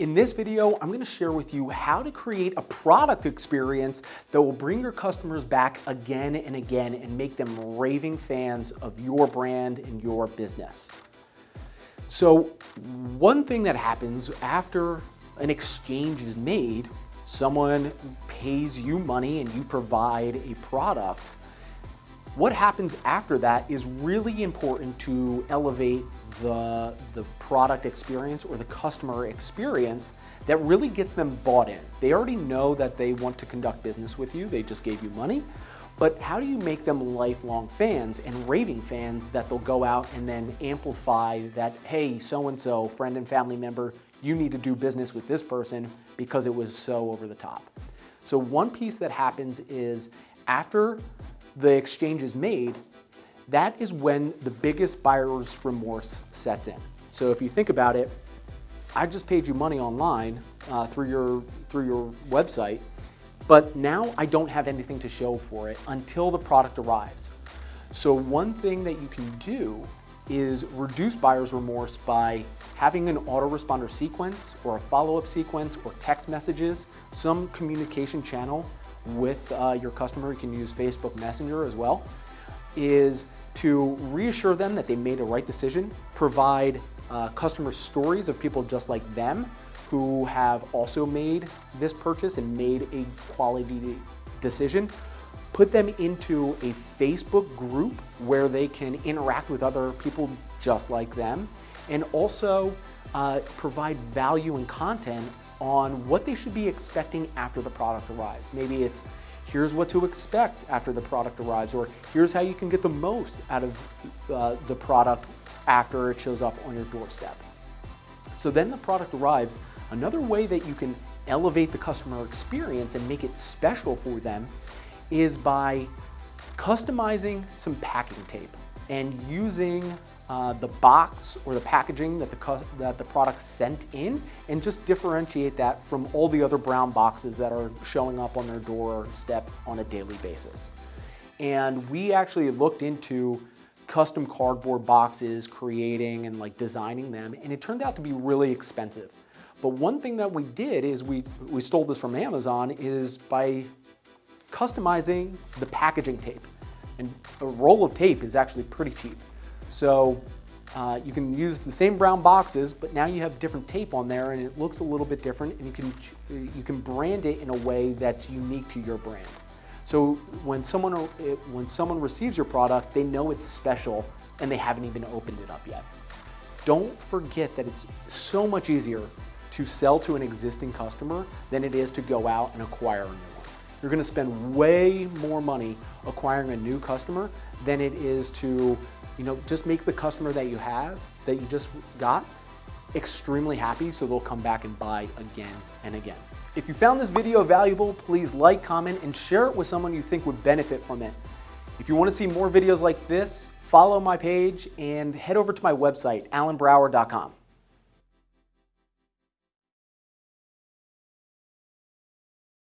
In this video, I'm gonna share with you how to create a product experience that will bring your customers back again and again and make them raving fans of your brand and your business. So one thing that happens after an exchange is made, someone pays you money and you provide a product, what happens after that is really important to elevate the, the product experience or the customer experience that really gets them bought in. They already know that they want to conduct business with you, they just gave you money, but how do you make them lifelong fans and raving fans that they'll go out and then amplify that, hey, so-and-so, friend and family member, you need to do business with this person because it was so over the top. So one piece that happens is after the exchange is made, that is when the biggest buyer's remorse sets in. So if you think about it, I just paid you money online uh, through, your, through your website, but now I don't have anything to show for it until the product arrives. So one thing that you can do is reduce buyer's remorse by having an autoresponder sequence or a follow-up sequence or text messages, some communication channel with uh, your customer, you can use Facebook Messenger as well, is to reassure them that they made a right decision, provide uh, customer stories of people just like them who have also made this purchase and made a quality decision, put them into a Facebook group where they can interact with other people just like them, and also uh, provide value and content on what they should be expecting after the product arrives. Maybe it's here's what to expect after the product arrives, or here's how you can get the most out of uh, the product after it shows up on your doorstep. So then the product arrives. Another way that you can elevate the customer experience and make it special for them is by customizing some packing tape and using uh, the box or the packaging that the, that the product sent in and just differentiate that from all the other brown boxes that are showing up on their doorstep on a daily basis. And we actually looked into custom cardboard boxes, creating and like designing them, and it turned out to be really expensive. But one thing that we did is we, we stole this from Amazon is by customizing the packaging tape. And a roll of tape is actually pretty cheap. So uh, you can use the same brown boxes, but now you have different tape on there and it looks a little bit different and you can, you can brand it in a way that's unique to your brand. So when someone, when someone receives your product, they know it's special and they haven't even opened it up yet. Don't forget that it's so much easier to sell to an existing customer than it is to go out and acquire a new. You're gonna spend way more money acquiring a new customer than it is to you know, just make the customer that you have, that you just got, extremely happy so they'll come back and buy again and again. If you found this video valuable, please like, comment, and share it with someone you think would benefit from it. If you want to see more videos like this, follow my page and head over to my website, alanbrower.com.